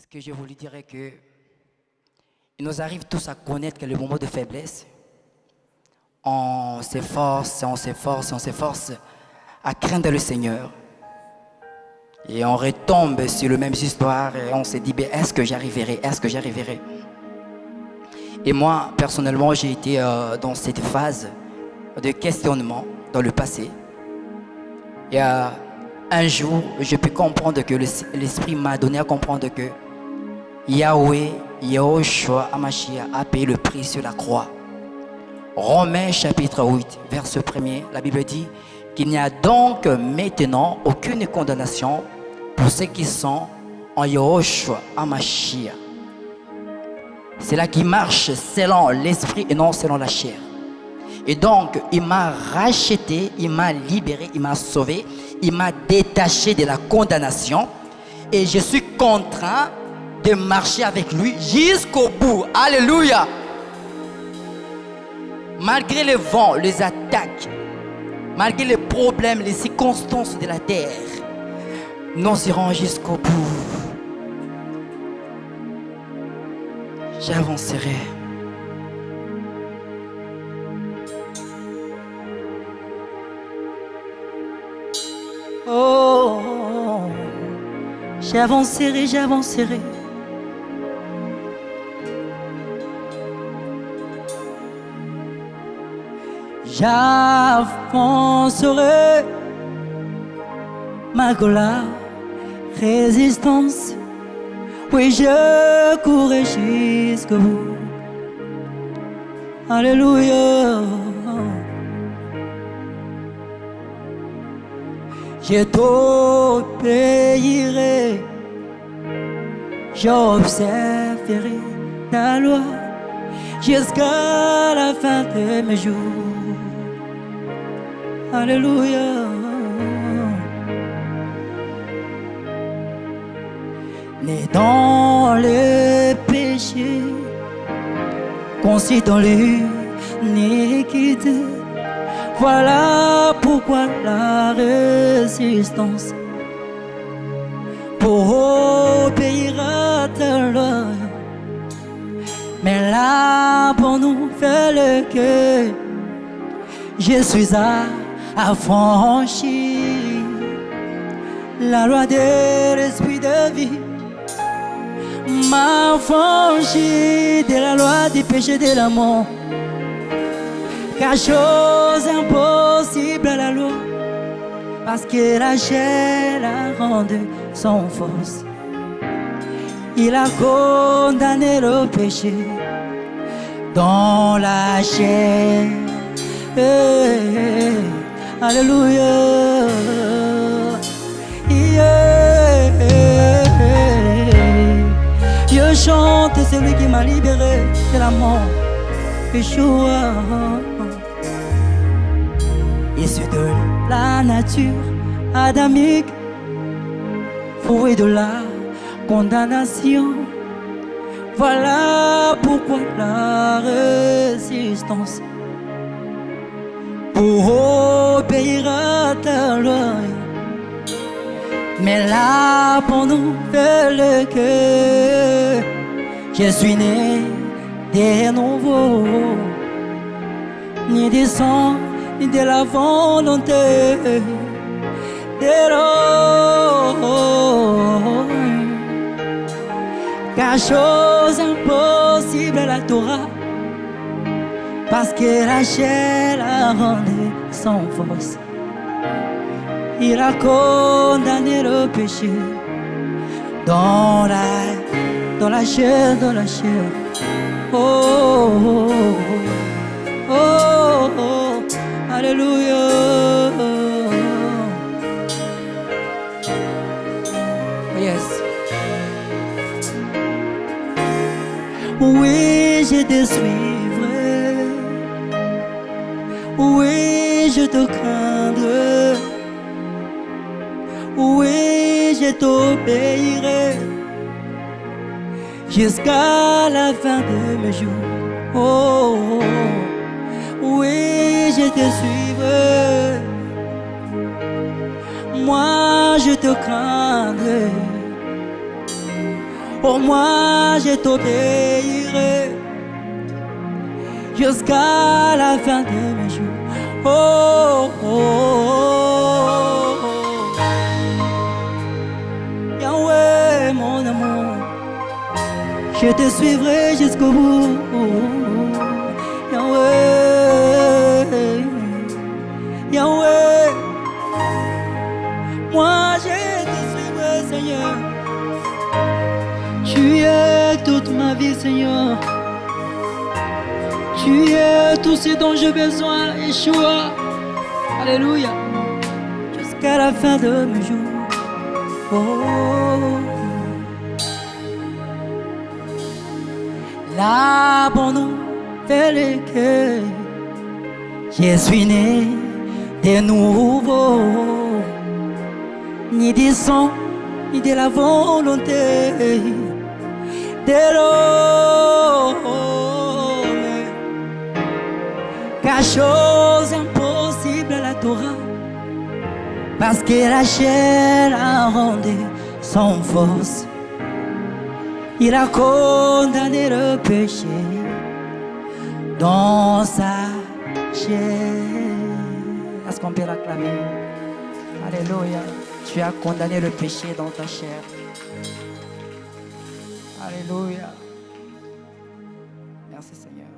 Ce que je voulais dire est que il nous arrive tous à connaître que le moment de faiblesse, on s'efforce, on s'efforce, on s'efforce à craindre le Seigneur. Et on retombe sur le même histoire et on se dit, ben, est-ce que j'arriverai? Est-ce que j'arriverai? Et moi, personnellement, j'ai été euh, dans cette phase de questionnement dans le passé. Et euh, un jour, je peux comprendre que l'Esprit m'a donné à comprendre que Yahweh, Yahushua Amashia a payé le prix sur la croix. Romains chapitre 8, verset 1er, la Bible dit qu'il n'y a donc maintenant aucune condamnation pour ceux qui sont en Yahushua Amashia. C'est là qui marche selon l'esprit et non selon la chair. Et donc, il m'a racheté, il m'a libéré, il m'a sauvé, il m'a détaché de la condamnation. Et je suis contraint de marcher avec lui jusqu'au bout. Alléluia. Malgré les vents, les attaques, malgré les problèmes, les circonstances de la terre, nous irons jusqu'au bout. J'avancerai. Oh, j'avancerai, j'avancerai. J'avancerai malgré la résistance. Oui, je courrai jusqu'au bout. Alléluia. Je t'obéirai, j'observerai ta loi jusqu'à la fin de mes jours. Alléluia. Né dans le péché, conçu dans l'iniquité. Voilà pourquoi la résistance pour obéir à ta loi. Mais là pour nous fait le cœur, je suis à affranchi la loi de l'esprit de vie. M'a de la loi du péché de la mort. Car chose impossible à la loi parce que la chair a rendu son force. Il a condamné le péché dans la chair Alléluia. Je chante celui qui m'a libéré de la mort. Yeshua. Issu de la nature adamique, fouet de la condamnation. Voilà pourquoi la résistance pour obéir à ta loi. Mais là pour nous le que je suis né de nouveau, ni du sang, ni de la volonté de l'homme. Car chose impossible à la Torah parce que chair a rendu sans force. Il a condamné le péché dans la, dans la chair, dans la chair. Oh, oh, oh, oh, oh Alléluia. Yes. Oui, je te. Oui, je te craindrai. Oui, je t'obéirai jusqu'à la fin de mes jours. Oh, oh, oh. oui, je te suivrai. Moi, je te craindrai. Pour moi, je t'obéirai jusqu'à la fin de mes jours. Oh, oh, oh, mon amour, je te suivrai jusqu'au bout. Yahweh, Yahweh, moi je te suivrai, Seigneur. Tu es toute ma vie, Seigneur. Tu es tout ce dont j'ai besoin, Yeshua. Alléluia. Jusqu'à la fin de mes jours. Oh. La bonne nouvelle est que je suis né de nouveau. Ni du sang, ni de la volonté de l'homme. Chose impossible à la Torah, parce que la chair a rendu son force. Il a condamné le péché dans sa chair. Est-ce qu'on peut l'acclamer? Alléluia. Tu as condamné le péché dans ta chair. Alléluia. Merci Seigneur.